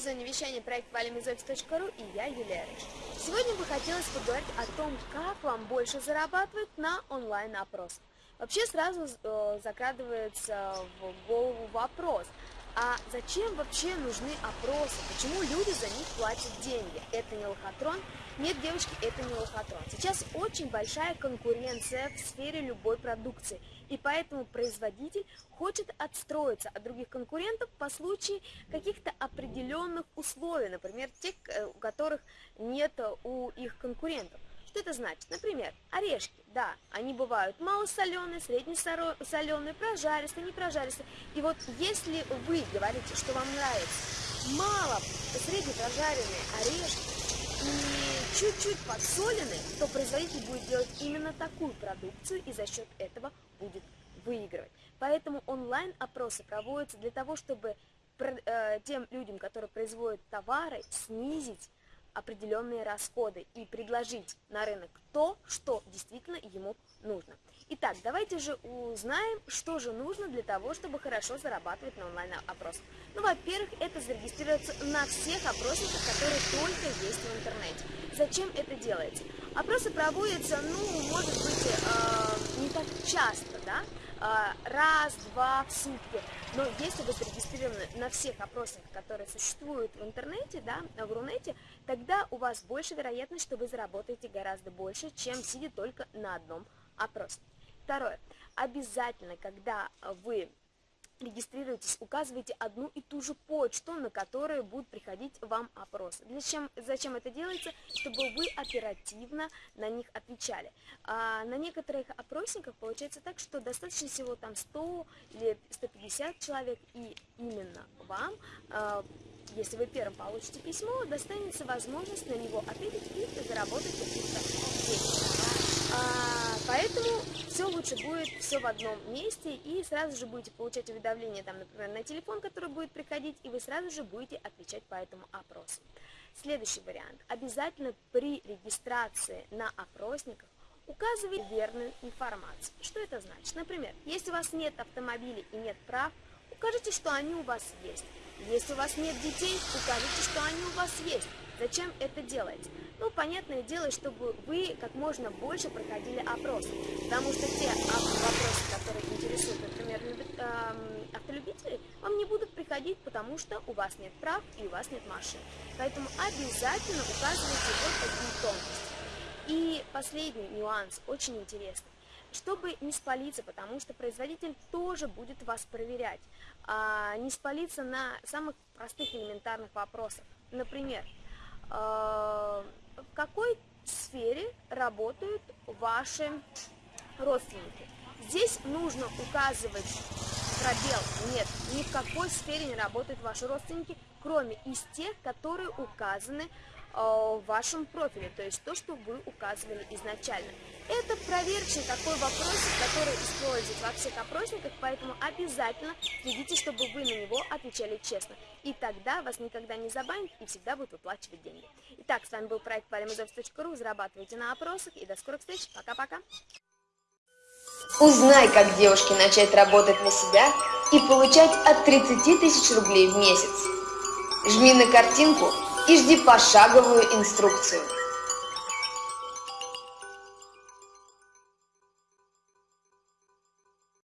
зоне вещания проект valimizofis.ru и я, Юлия Рыж. Сегодня бы хотелось поговорить о том, как вам больше зарабатывать на онлайн-опросах. Вообще сразу э, закрадывается в голову вопрос, а зачем вообще нужны опросы? Почему люди за них платят деньги? Это не лохотрон? Нет, девочки, это не лохотрон. Сейчас очень большая конкуренция в сфере любой продукции, и поэтому производитель хочет отстроиться от других конкурентов по случаю каких-то определенных условий, например, тех, э, у которых нет у их конкурентов. Что это значит? Например, орешки, да, они бывают малосоленые, среднесоленые, прожаристые, не прожаристые. И вот если вы говорите, что вам нравятся мало среднепрожаренные орешки и чуть-чуть подсоленные, то производитель будет делать именно такую продукцию и за счет этого будет выигрывать. Поэтому онлайн-опросы проводятся для того, чтобы э, тем людям, которые производят товары, снизить определенные расходы и предложить на рынок то, что действительно ему нужно. Итак, давайте же узнаем, что же нужно для того, чтобы хорошо зарабатывать на онлайн-опросах. Ну, во-первых, это зарегистрироваться на всех опросниках, которые только есть в интернете. Зачем это делается? Опросы проводятся, ну, может быть, э, не так часто, да, а, раз-два в сутки. Но если вы зарегистрированы на всех опросниках, которые существуют в интернете, да, в Рунете, тогда у вас больше вероятность, что вы заработаете гораздо больше, чем сидя только на одном опросе. Второе. Обязательно, когда вы регистрируйтесь, указывайте одну и ту же почту, на которую будут приходить вам опросы. Зачем, зачем это делается? Чтобы вы оперативно на них отвечали. А на некоторых опросниках получается так, что достаточно всего там 100 или 150 человек, и именно вам, а, если вы первым получите письмо, достанется возможность на него ответить и заработать каких-то денег. Поэтому все лучше будет все в одном месте, и сразу же будете получать уведомления, там, например, на телефон, который будет приходить, и вы сразу же будете отвечать по этому опросу. Следующий вариант. Обязательно при регистрации на опросниках указывайте верную информацию. Что это значит? Например, если у вас нет автомобилей и нет прав, укажите, что они у вас есть. Если у вас нет детей, укажите, что они у вас есть. Зачем это делать? Ну, понятное дело, чтобы вы как можно больше проходили опросы, потому что те вопросы, которые интересуют, например, автолюбителей, вам не будут приходить, потому что у вас нет прав и у вас нет машин. Поэтому обязательно указывайте вот такие тонкости. И последний нюанс, очень интересный. Чтобы не спалиться, потому что производитель тоже будет вас проверять, а не спалиться на самых простых элементарных вопросах. Например, а, в какой сфере работают ваши родственники. Здесь нужно указывать пробел. Нет, ни в какой сфере не работают ваши родственники, кроме из тех, которые указаны Э, в вашем профиле, то есть то, что вы указывали изначально. Это проверочный такой вопросик, который используют во всех опросниках, поэтому обязательно следите, чтобы вы на него отвечали честно. И тогда вас никогда не забанят и всегда будут выплачивать деньги. Итак, с вами был проект palimazov.ru, зарабатывайте на опросах и до скорых встреч. Пока-пока. Узнай, как девушке начать работать на себя и получать от 30 тысяч рублей в месяц. Жми на картинку и жди пошаговую инструкцию.